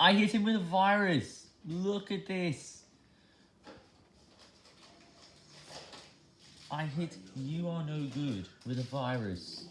I hit him with a virus. Look at this. I hit you are no good with a virus.